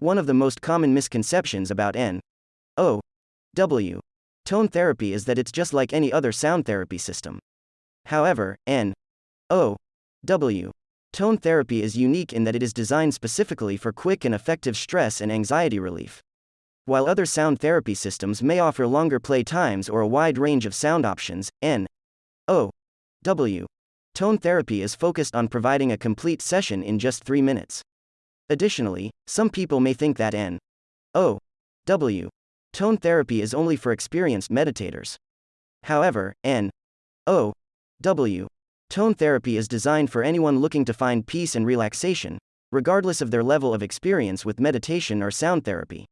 One of the most common misconceptions about N O W tone therapy is that it's just like any other sound therapy system. However, N O W tone therapy is unique in that it is designed specifically for quick and effective stress and anxiety relief. While other sound therapy systems may offer longer play times or a wide range of sound options, N O W tone therapy is focused on providing a complete session in just 3 minutes. Additionally, some people may think that N O W tone therapy is only for experienced meditators. However, N O W tone therapy is designed for anyone looking to find peace and relaxation, regardless of their level of experience with meditation or sound therapy.